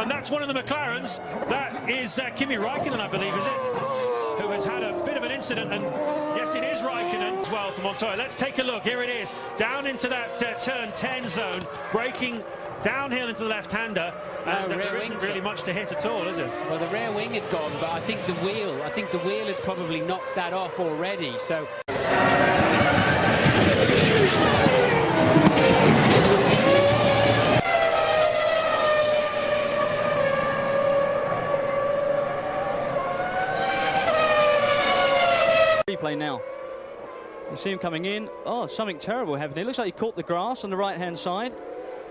and that's one of the McLarens. That is uh, Kimi Raikkonen, I believe, is it? Who has had a bit of an incident, and yes, it is Raikkonen as well for Montoya. Let's take a look. Here it is, down into that uh, turn 10 zone, breaking downhill into the left-hander, and no, there isn't really much to hit at all, is it? Well, the rear wing had gone, but I think the wheel, I think the wheel had probably knocked that off already. So. Replay now. You see him coming in. Oh, something terrible happened. It looks like he caught the grass on the right-hand side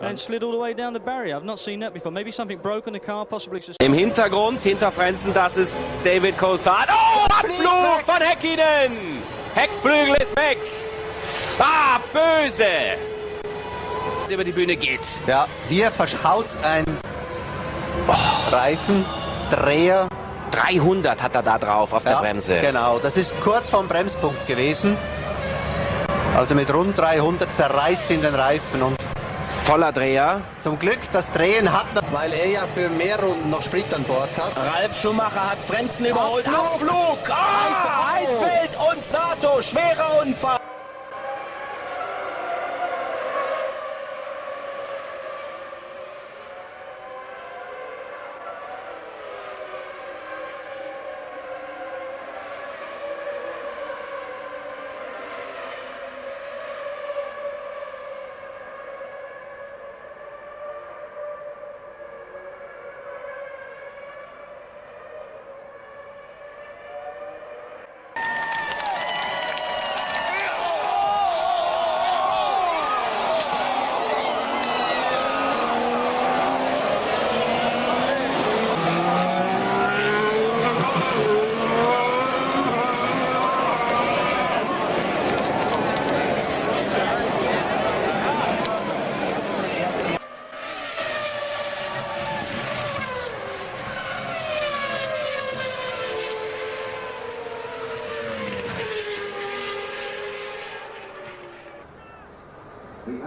and slid all the way down the barrier. I've not seen that before. Maybe something broke on the car, possibly... Im Hintergrund, hinter Frenzen, das ist David Coulthard. Oh, Abflug von Häkkinen! Heckflügel ist weg. Ah, böse! Über die Bühne geht. Ja, hier verschaut's ein oh. Reifen, Dreher. 300 hat er da drauf auf ja, der Bremse. Genau, das ist kurz vom Bremspunkt gewesen. Also mit rund 300 zerreißt ihn den Reifen und voller Dreher. Zum Glück, das Drehen hat er, weil er ja für mehr Runden noch Sprit an Bord hat. Ralf Schumacher hat Frenzen überholt. Abflug! Abflug. Ah, Heidfeld und Sato, schwerer Unfall.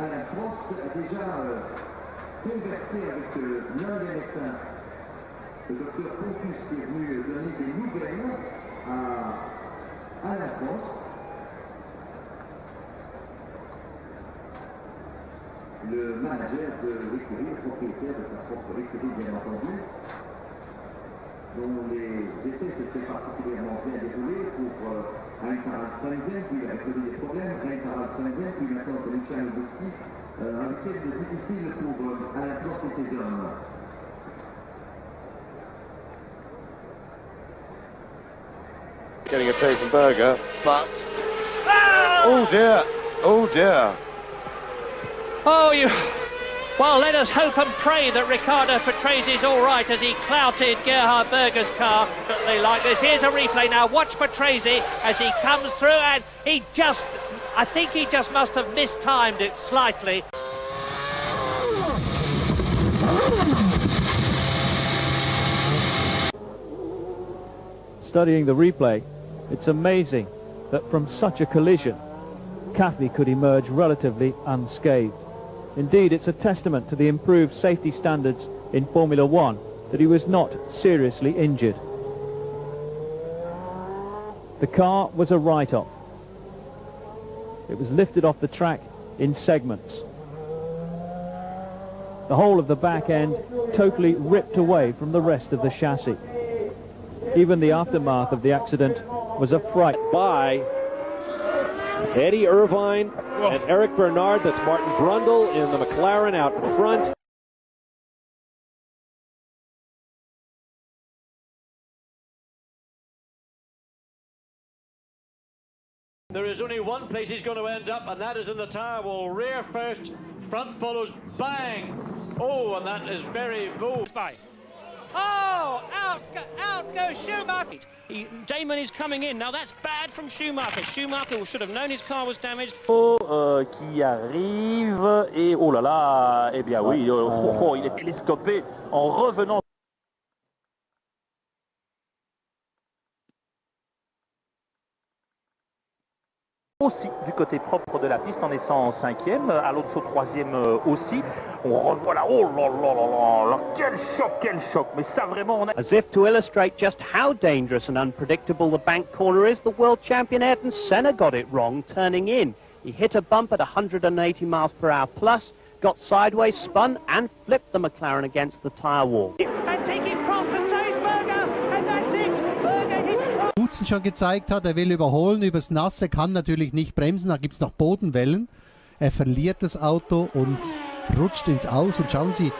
Alain Prost a déjà euh, conversé avec euh, l'un des médecins, le docteur Pontus, qui est venu donner des nouvelles à Alain Prost. Le manager de l'écurie, le propriétaire de sa propre écurie, bien entendu, dont les essais s'étaient particulièrement bien déroulés pour euh, Heinz Harald Frenzen, puis il avait connu des problèmes, Heinz Harald Frenzen, puis un week-end difficile pour Alain Prost et ses hommes. Getting a take from Berger, but... Oh dear, oh dear. Oh, you... Well, let us hope and pray that Riccardo Patrese is all right as he clouted Gerhard Berger's car. Like this. Here's a replay now. Watch Patrese as he comes through and he just, I think he just must have mistimed it slightly. Studying the replay, it's amazing that from such a collision, Cathy could emerge relatively unscathed. Indeed, it's a testament to the improved safety standards in Formula One that he was not seriously injured. The car was a write-off. It was lifted off the track in segments. The whole of the back end totally ripped away from the rest of the chassis. Even the aftermath of the accident was a fright. By Eddie Irvine and Eric Bernard. That's Martin Brundle in the McLaren out in front. There is only one place he's going to end up, and that is in the tire wall. Rear first, front follows, bang! Oh, and that is very bold. Bye. Oh, out, out goes Schumacher. He, Damon is coming in. Now that's bad from Schumacher. Schumacher should have known his car was damaged. Oh, euh, qui arrive et oh là là, eh bien oui, oh, oh, oh, il est télescopé en revenant. Aussi du côté propre de la piste en cinquième, Alonso troisième euh, aussi. On revoit là, oh là là là là, quel choc, quel choc, mais ça vraiment on a... As if to illustrate just how dangerous and unpredictable the bank corner is, the world champion Ayrton Senna got it wrong turning in. He hit a bump at 180 miles per hour plus, got sideways, spun and flipped the McLaren against the tyre wall. Dutzen schon gezeigt hat, er will überholen übers Nasse, kann natürlich nicht bremsen, da gibt es noch Bodenwellen. Er verliert das Auto und rutscht ins Aus und schauen Sie,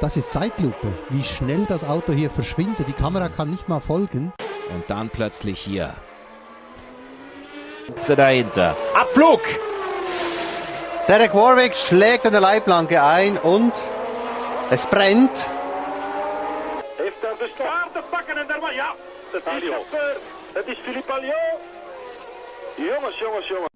das ist Zeitlupe, wie schnell das Auto hier verschwindet. Die Kamera kann nicht mal folgen. Und dann plötzlich hier. Dahinter. Abflug! Derek Warwick schlägt an der Leitplanke ein und es brennt. Heeft daar de staart te pakken en daar maar ja. Het is gebeurd. Het is Philippe Alliot. Jongens, jongens, jongens.